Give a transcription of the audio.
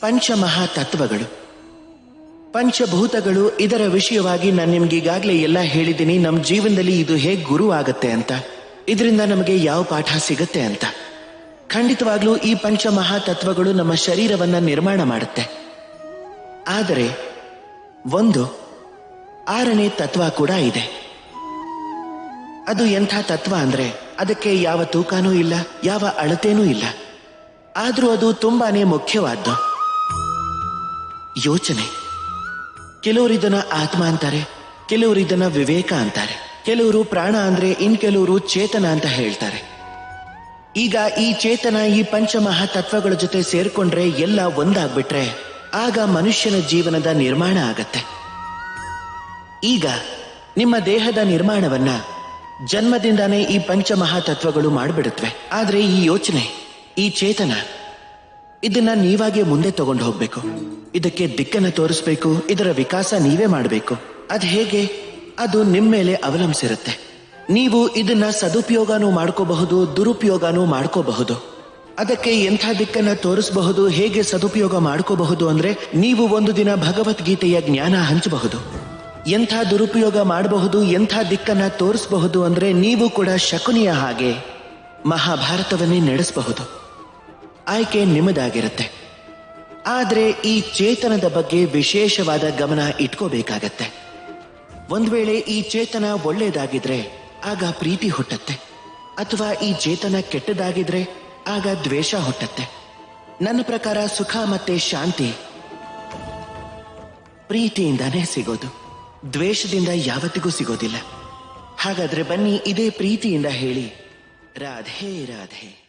ಪಂಚಮಹಾ ತತ್ವಗಳು ಪಂಚಭೂತಗಳು ಇದರ ವಿಷಯವಾಗಿ ನಾನು ನಿಮ್ಗೆ ಈಗಾಗಲೇ ಎಲ್ಲ ಹೇಳಿದ್ದೀನಿ. ನಮ್ಮ ಜೀವನದಲ್ಲಿ ಇದು ಹೇಗೆ ಗುರು ಆಗುತ್ತೆ ಅಂತ. ಇದರಿಂದ ನಮಗೆ ಯಾವ ಪಾಠ ಸಿಗುತ್ತೆ ಅಂತ. ಖಂಡಿತವಾಗ್ಲೂ ಈ ಪಂಚಮಹಾ ತತ್ವಗಳು ನಮ್ಮ ಶರೀರವನ್ನ ನಿರ್ಮಾಣ ಮಾಡುತ್ತೆ. ಆದರೆ, ಒಂದು, ಆರನೇ ತತ್ವ ಕೂಡ ಇದೆ. ಅದು ಎಂಥ ತತ್ವ ಅಂದ್ರೆ, ಅದಕ್ಕೆ ಯಾವ ತೂಕನೂ ಇಲ್ಲ, ಯಾವ ಅಳತೆನೂ ಇಲ್ಲ. ಆದರೂ ಅದು ತುಂಬಾನೇ ಮುಖ್ಯವಾದ್ದು. ಯೋಚನೆ. ಕೆಲವರು ಇದನ್ನ ಆತ್ಮ ಅಂತಾರೆ, ಕೆಲವರು ಇದನ್ನ ವಿವೇಕ ಅಂತಾರೆ, ಕೆಲವರು ಪ್ರಾಣ ಅಂದ್ರೆ ಇನ್ ಕೆಲವರು ಚೇತನ ಅಂತ ಹೇಳ್ತಾರೆ. ಈಗ ಈ ಚೇತನ, ಈ ಪಂಚಮಹಾ ತತ್ವಗಳ ಜೊತೆ ಸೇರ್ಕೊಂಡ್ರೆ ಎಲ್ಲ ಒಂದಾಗ್ಬಿಟ್ರೆ ಆಗ ಮನುಷ್ಯನ ಜೀವನದ ನಿರ್ಮಾಣ ಆಗತ್ತೆ. ಈಗ ನಿಮ್ಮ ದೇಹದ ನಿರ್ಮಾಣವನ್ನ ಜನ್ಮದಿಂದಾನೇ ಈ ಪಂಚಮಹಾ ತತ್ವಗಳು ಮಾಡಿಬಿಡುತ್ತವೆ ಆದ್ರೆ ಈ ಯೋಚನೆ, ಈ ಚೇತನ ಇದನ್ನ ನೀವಾಗೆ ಮುಂದೆ ತಗೊಂಡು ಹೋಗ್ಬೇಕು. ಇದಕ್ಕೆ ದಿಕ್ಕನ್ನ ತೋರಿಸ್ಬೇಕು, ಇದರ ವಿಕಾಸ ನೀವೇ ಮಾಡಬೇಕು. ಅದ್ ಹೇಗೆ? ಅದು ನಿಮ್ಮ ಮೇಲೆ ಅವಲಂಬಿಸಿರುತ್ತೆ. ನೀವು ಇದನ್ನ ಸದುಪಯೋಗನೂ ಮಾಡ್ಕೋಬಹುದು, ದುರುಪಯೋಗನೂ ಮಾಡ್ಕೋಬಹುದು. ಅದಕ್ಕೆ ಎಂಥ ದಿಕ್ಕನ್ನ ತೋರಿಸಬಹುದು, ಹೇಗೆ ಸದುಪಯೋಗ ಮಾಡ್ಕೋಬಹುದು ಅಂದ್ರೆ ನೀವು ಒಂದು ದಿನ ಭಗವದ್ಗೀತೆಯ ಜ್ಞಾನ ಹಂಚಬಹುದು. ಎಂಥ ದುರುಪಯೋಗ ಮಾಡಬಹುದು, ಎಂಥ ದಿಕ್ಕನ್ನ ತೋರಿಸಬಹುದು ಅಂದ್ರೆ ನೀವು ಕೂಡ ಶಕುನಿಯ ಹಾಗೆ ಮಹಾಭಾರತವನ್ನೇ ನಡೆಸಬಹುದು. ಆಯ್ಕೆ ನಿಮ್ಮದಾಗಿರುತ್ತೆ. ಆದರೆ ಈ ಚೇತನದ ಬಗ್ಗೆ ವಿಶೇಷವಾದ ಗಮನ ಇಟ್ಕೋಬೇಕಾಗತ್ತೆ. ಒಂದ್ ವೇಳೆ ಈ ಚೇತನ ಒಳ್ಳೇದಾಗಿದ್ರೆ ಆಗ ಪ್ರೀತಿ ಹುಟ್ಟತ್ತೆ. ಅಥವಾ ಈ ಚೇತನ ಕೆಟ್ಟದಾಗಿದ್ರೆ ಆಗ ದ್ವೇಷ ಹುಟ್ಟತ್ತೆ. ನನ್ನ ಪ್ರಕಾರ ಸುಖ ಮತ್ತೆ ಶಾಂತಿ ಪ್ರೀತಿಯಿಂದಾನೇ ಸಿಗೋದು. ದ್ವೇಷದಿಂದ ಯಾವತ್ತಿಗೂ ಸಿಗೋದಿಲ್ಲ. ಹಾಗಾದ್ರೆ ಬನ್ನಿ ಇದೇ ಪ್ರೀತಿಯಿಂದ ಹೇಳಿ. ರಾಧೇ, ರಾಧೆ.